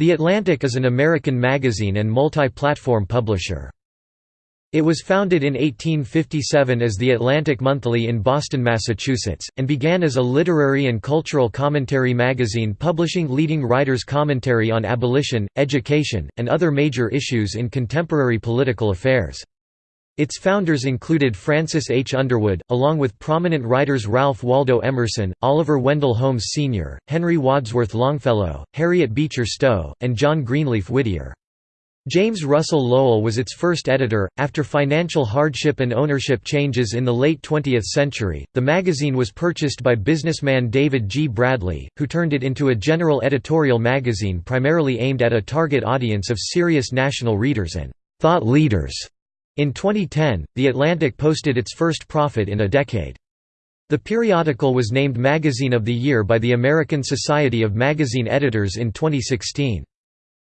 The Atlantic is an American magazine and multi-platform publisher. It was founded in 1857 as the Atlantic Monthly in Boston, Massachusetts, and began as a literary and cultural commentary magazine publishing leading writers' commentary on abolition, education, and other major issues in contemporary political affairs. Its founders included Francis H. Underwood, along with prominent writers Ralph Waldo Emerson, Oliver Wendell Holmes Sr., Henry Wadsworth Longfellow, Harriet Beecher Stowe, and John Greenleaf Whittier. James Russell Lowell was its first editor. After financial hardship and ownership changes in the late 20th century, the magazine was purchased by businessman David G. Bradley, who turned it into a general editorial magazine primarily aimed at a target audience of serious national readers and thought leaders. In 2010, The Atlantic posted its first profit in a decade. The periodical was named Magazine of the Year by the American Society of Magazine Editors in 2016.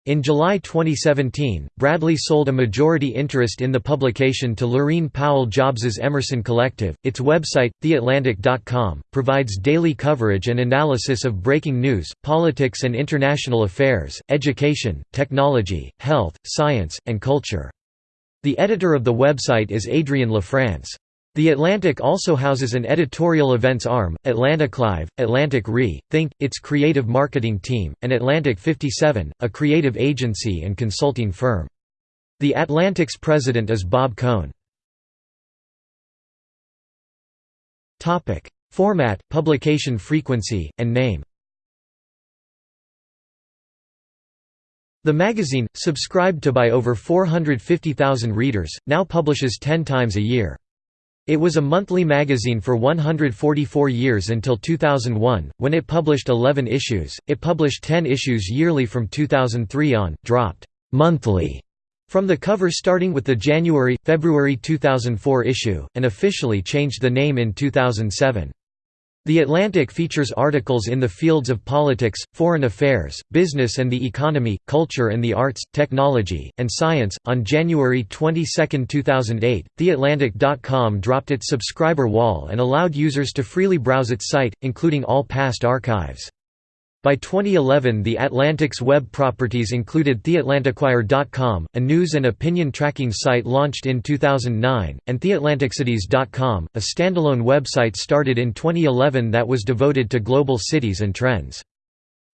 In July 2017, Bradley sold a majority interest in the publication to Laurene Powell Jobs's Emerson Collective. Its website, theatlantic.com, provides daily coverage and analysis of breaking news, politics and international affairs, education, technology, health, science, and culture. The editor of the website is Adrienne LaFrance. The Atlantic also houses an editorial events arm, Atlantic Live, Atlantic Re, Think, its creative marketing team, and Atlantic 57, a creative agency and consulting firm. The Atlantic's president is Bob Cohn. Format, publication frequency, and name The magazine, subscribed to by over 450,000 readers, now publishes 10 times a year. It was a monthly magazine for 144 years until 2001, when it published 11 issues. It published 10 issues yearly from 2003 on, dropped monthly from the cover starting with the January February 2004 issue, and officially changed the name in 2007. The Atlantic features articles in the fields of politics, foreign affairs, business and the economy, culture and the arts, technology, and science. On January 22, 2008, TheAtlantic.com dropped its subscriber wall and allowed users to freely browse its site, including all past archives. By 2011 the Atlantic's web properties included TheAtlanticWire.com, a news and opinion tracking site launched in 2009, and TheAtlanticCities.com, a standalone website started in 2011 that was devoted to global cities and trends.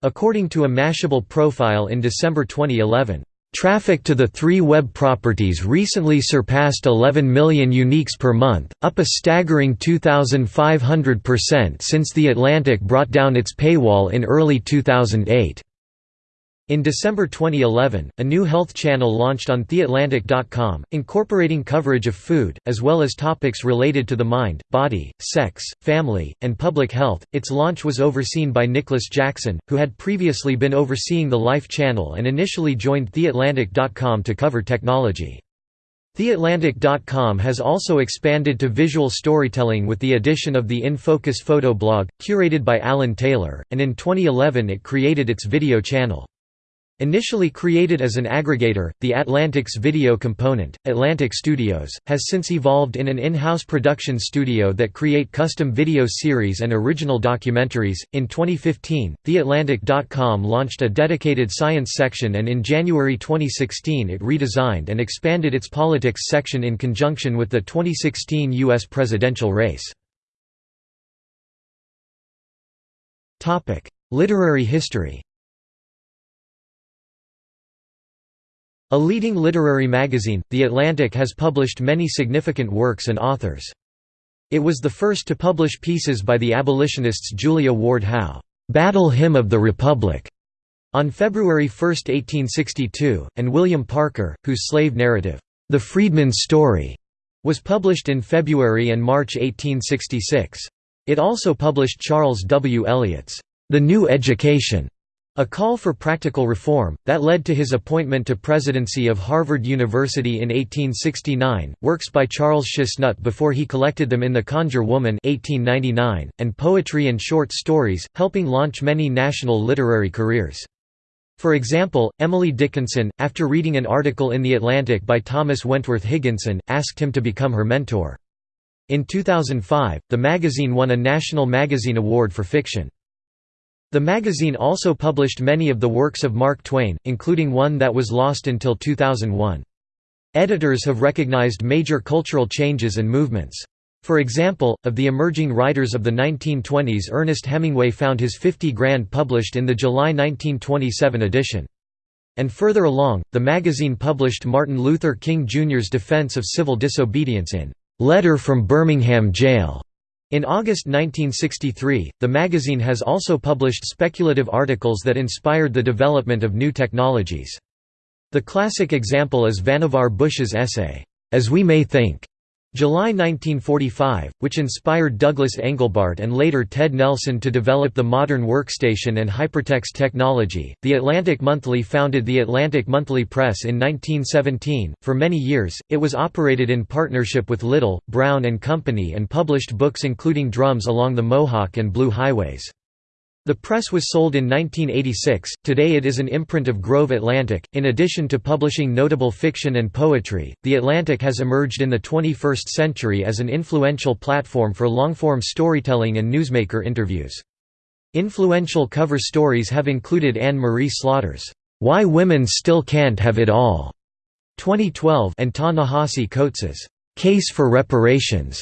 According to a Mashable profile in December 2011, Traffic to the three web properties recently surpassed 11 million uniques per month, up a staggering 2,500% since The Atlantic brought down its paywall in early 2008. In December 2011, a new health channel launched on theatlantic.com, incorporating coverage of food, as well as topics related to the mind, body, sex, family, and public health. Its launch was overseen by Nicholas Jackson, who had previously been overseeing the Life channel and initially joined theatlantic.com to cover technology. TheAtlantic.com has also expanded to visual storytelling with the addition of the In Focus photo blog, curated by Alan Taylor, and in 2011 it created its video channel. Initially created as an aggregator, the Atlantic's video component, Atlantic Studios, has since evolved in an in-house production studio that create custom video series and original documentaries. In 2015, theatlantic.com launched a dedicated science section and in January 2016 it redesigned and expanded its politics section in conjunction with the 2016 US presidential race. Topic: Literary history. A leading literary magazine, The Atlantic has published many significant works and authors. It was the first to publish pieces by the abolitionists Julia Ward Howe, "'Battle Hymn of the Republic' on February 1, 1862, and William Parker, whose slave narrative, "'The Freedman's Story' was published in February and March 1866. It also published Charles W. Eliot's "'The New Education' A call for practical reform, that led to his appointment to presidency of Harvard University in 1869, works by Charles Chesnutt before he collected them in The Conjure Woman 1899, and poetry and short stories, helping launch many national literary careers. For example, Emily Dickinson, after reading an article in The Atlantic by Thomas Wentworth Higginson, asked him to become her mentor. In 2005, the magazine won a National Magazine Award for Fiction. The magazine also published many of the works of Mark Twain, including one that was lost until 2001. Editors have recognized major cultural changes and movements. For example, of the emerging writers of the 1920s Ernest Hemingway found his 50 Grand published in the July 1927 edition. And further along, the magazine published Martin Luther King Jr.'s defense of civil disobedience in "'Letter from Birmingham Jail' In August 1963, the magazine has also published speculative articles that inspired the development of new technologies. The classic example is Vannevar Bush's essay, As We May Think, July 1945, which inspired Douglas Engelbart and later Ted Nelson to develop the modern workstation and hypertext technology. The Atlantic Monthly founded the Atlantic Monthly Press in 1917. For many years, it was operated in partnership with Little, Brown and Company and published books including Drums Along the Mohawk and Blue Highways. The press was sold in 1986, today it is an imprint of Grove Atlantic. In addition to publishing notable fiction and poetry, The Atlantic has emerged in the 21st century as an influential platform for long-form storytelling and newsmaker interviews. Influential cover stories have included Anne Marie Slaughter's, Why Women Still Can't Have It All, 2012, and Ta-Nehisi Coates's, Case for Reparations,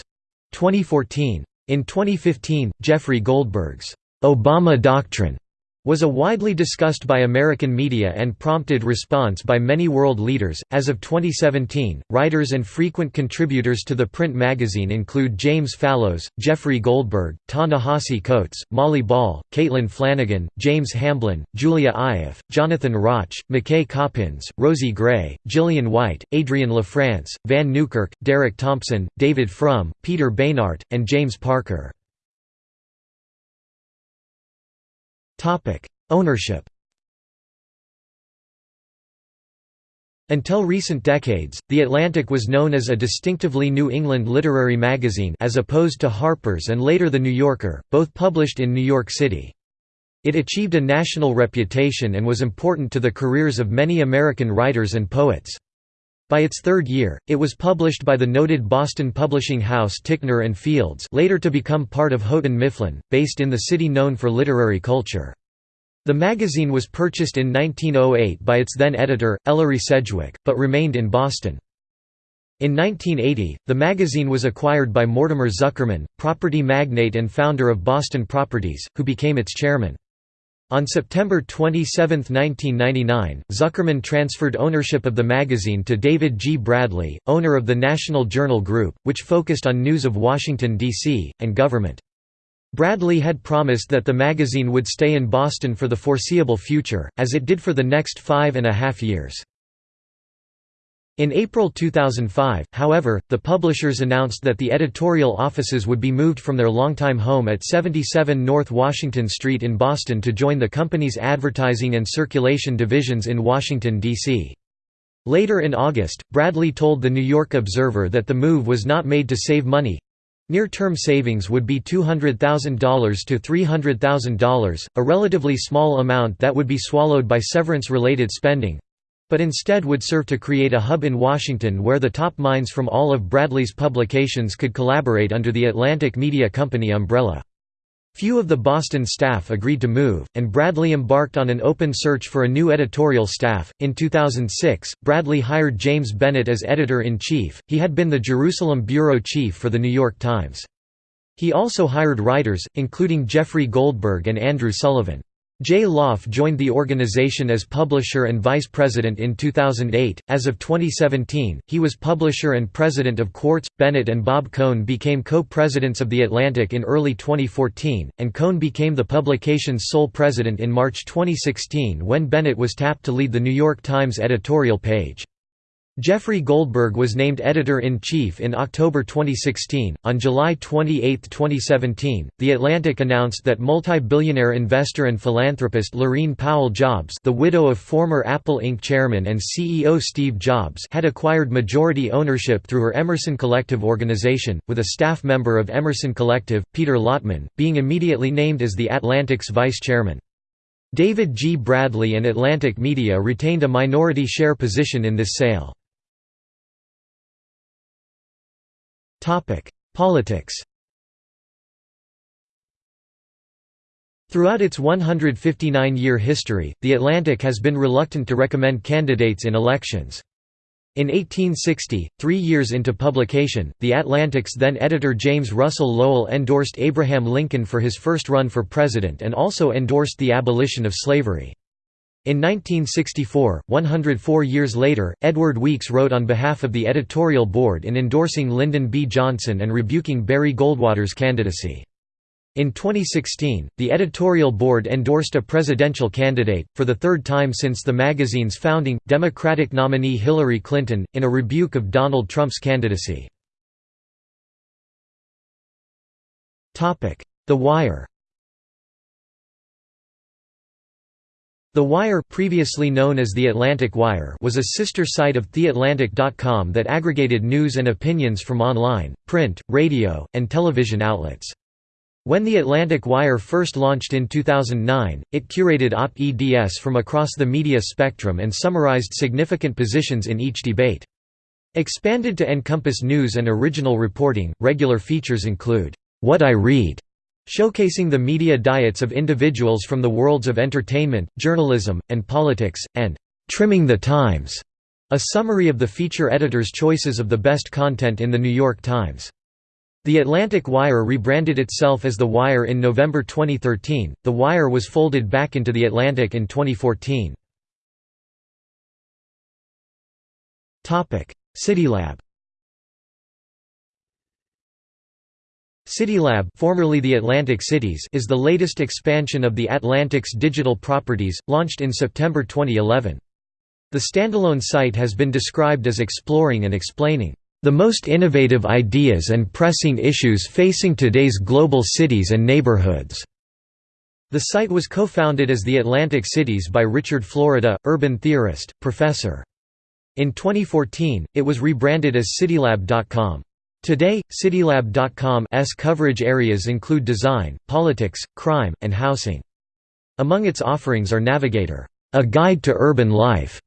2014. In 2015, Jeffrey Goldberg's Obama Doctrine was a widely discussed by American media and prompted response by many world leaders. As of 2017, writers and frequent contributors to the print magazine include James Fallows, Jeffrey Goldberg, Ta-Nehisi Coates, Molly Ball, Caitlin Flanagan, James Hamblin, Julia Ioffe, Jonathan Rauch, McKay Coppins, Rosie Gray, Gillian White, Adrienne LaFrance, Vann Newkirk, Derek Thompson, David Frum, Peter Beinart, and James Parker. Ownership Until recent decades, The Atlantic was known as a distinctively New England literary magazine as opposed to Harper's and later The New Yorker, both published in New York City. It achieved a national reputation and was important to the careers of many American writers and poets. By its third year, it was published by the noted Boston publishing house Ticknor and Fields later to become part of Houghton Mifflin, based in the city known for literary culture. The magazine was purchased in 1908 by its then editor, Ellery Sedgwick, but remained in Boston. In 1980, the magazine was acquired by Mortimer Zuckerman, property magnate and founder of Boston Properties, who became its chairman. On September 27, 1999, Zuckerman transferred ownership of the magazine to David G. Bradley, owner of the National Journal Group, which focused on news of Washington, D.C., and government. Bradley had promised that the magazine would stay in Boston for the foreseeable future, as it did for the next five and a half years. In April 2005, however, the publishers announced that the editorial offices would be moved from their longtime home at 77 North Washington Street in Boston to join the company's advertising and circulation divisions in Washington, D.C. Later in August, Bradley told the New York Observer that the move was not made to save money. Near-term savings would be $200,000 to $300,000, a relatively small amount that would be swallowed by severance-related spending, but instead would serve to create a hub in Washington where the top minds from all of Bradley's publications could collaborate under the Atlantic Media Company umbrella. Few of the Boston staff agreed to move, and Bradley embarked on an open search for a new editorial staff. In 2006, Bradley hired James Bennet as editor in chief, he had been the Jerusalem bureau chief for The New York Times. He also hired writers, including Jeffrey Goldberg and Andrew Sullivan. Jay Lauf joined the organization as publisher and vice president in 2008. As of 2017, he was publisher and president of Quartz. Bennet and Bob Cohn became co presidents of The Atlantic in early 2014, and Cohn became the publication's sole president in March 2016 when Bennet was tapped to lead the New York Times editorial page. Jeffrey Goldberg was named editor-in-chief in October 2016. On July 28, 2017, The Atlantic announced that multi-billionaire investor and philanthropist Laurene Powell Jobs, the widow of former Apple Inc. chairman and CEO Steve Jobs, had acquired majority ownership through her Emerson Collective organization, with a staff member of Emerson Collective, Peter Lattman, being immediately named as the Atlantic's vice chairman. David G. Bradley and Atlantic Media retained a minority share position in this sale. Politics Throughout its 159-year history, The Atlantic has been reluctant to recommend candidates in elections. In 1860, three years into publication, The Atlantic's then editor James Russell Lowell endorsed Abraham Lincoln for his first run for president and also endorsed the abolition of slavery. In 1964, 104 years later, Edward Weeks wrote on behalf of the editorial board in endorsing Lyndon B. Johnson and rebuking Barry Goldwater's candidacy. In 2016, the editorial board endorsed a presidential candidate, for the third time since the magazine's founding, Democratic nominee Hillary Clinton, in a rebuke of Donald Trump's candidacy. The Wire The Wire previously known as The Atlantic Wire was a sister site of TheAtlantic.com that aggregated news and opinions from online, print, radio, and television outlets. When The Atlantic Wire first launched in 2009, it curated op-eds from across the media spectrum and summarized significant positions in each debate. Expanded to encompass news and original reporting, regular features include, "'What I Read' showcasing the media diets of individuals from the worlds of entertainment, journalism, and politics, and "'Trimming the Times' a summary of the feature editor's choices of the best content in The New York Times. The Atlantic Wire rebranded itself as The Wire in November 2013. The Wire was folded back into The Atlantic in 2014. CityLab CityLab formerly the Atlantic Cities is the latest expansion of the Atlantic's digital properties, launched in September 2011. The standalone site has been described as exploring and explaining the most innovative ideas and pressing issues facing today's global cities and neighborhoods. The site was co-founded as the Atlantic Cities by Richard Florida, urban theorist, professor. In 2014, it was rebranded as CityLab.com. Today, CityLab.com's coverage areas include design, politics, crime, and housing. Among its offerings are Navigator, a guide to urban life,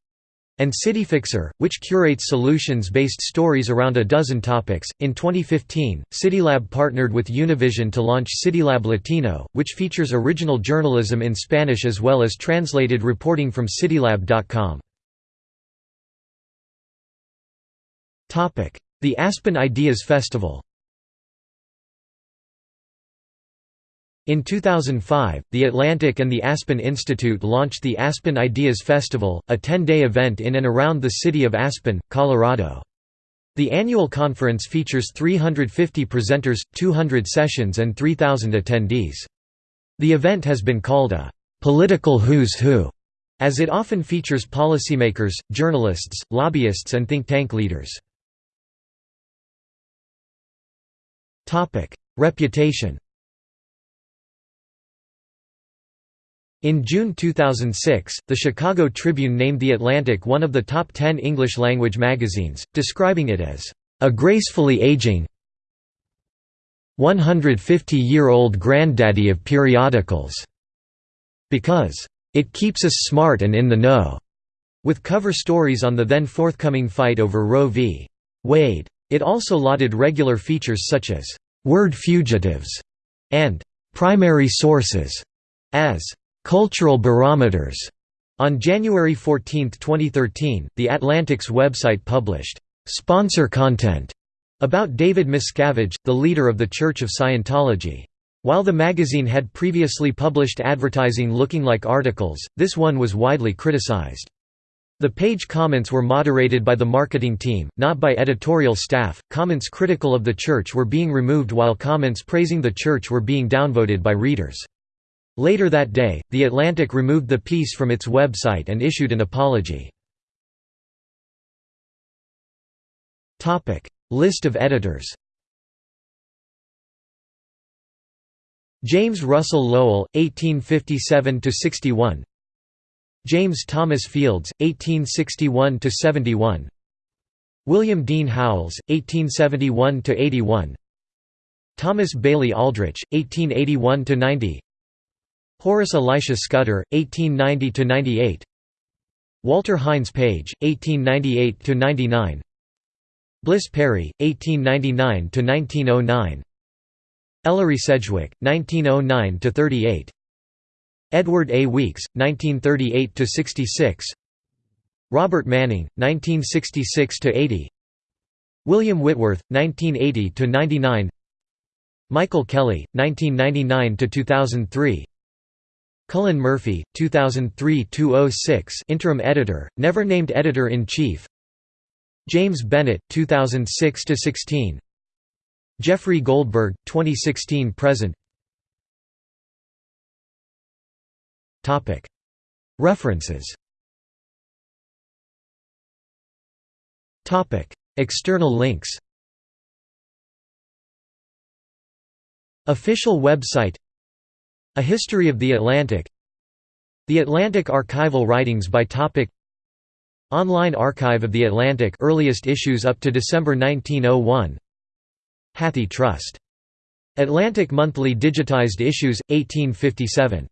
and CityFixer, which curates solutions-based stories around a dozen topics. In 2015, CityLab partnered with Univision to launch CityLab Latino, which features original journalism in Spanish as well as translated reporting from CityLab.com. The Aspen Ideas Festival In 2005, The Atlantic and the Aspen Institute launched the Aspen Ideas Festival, a 10-day event in and around the city of Aspen, Colorado. The annual conference features 350 presenters, 200 sessions and 3,000 attendees. The event has been called a «political who's who», as it often features policymakers, journalists, lobbyists and think tank leaders. Reputation In June 2006, the Chicago Tribune named The Atlantic one of the top 10 English-language magazines, describing it as, "...a gracefully aging 150-year-old granddaddy of periodicals," because, "...it keeps us smart and in the know," with cover stories on the then forthcoming fight over Roe v. Wade. It also lauded regular features such as «word fugitives» and «primary sources» as «cultural barometers». On January 14, 2013, The Atlantic's website published «sponsor content» about David Miscavige, the leader of the Church of Scientology. While the magazine had previously published advertising looking like articles, this one was widely criticized. The page comments were moderated by the marketing team, not by editorial staff. Comments critical of the church were being removed while comments praising the church were being downvoted by readers. Later that day, The Atlantic removed the piece from its website and issued an apology. Topic: List of editors James Russell Lowell, 1857–61 James Thomas Fields, 1861–71 William Dean Howells, 1871–81 Thomas Bailey Aldrich, 1881–90 Horace Elisha Scudder, 1890–98 Walter Hines Page, 1898–99 Bliss Perry, 1899–1909 Ellery Sedgwick, 1909–38 Edward A. Weeks, 1938–66 Robert Manning, 1966–80 William Whitworth, 1980–99 Michael Kelly, 1999–2003 Cullen Murphy, 2003–206 interim editor, never named editor-in-chief. James Bennet, 2006–16 Jeffrey Goldberg, 2016–present References. External links. Official website. A History of the Atlantic. The Atlantic archival writings by topic. Online Archive of the Atlantic earliest issues up to December 1901 Hathi Trust. Atlantic Monthly digitized issues, 1857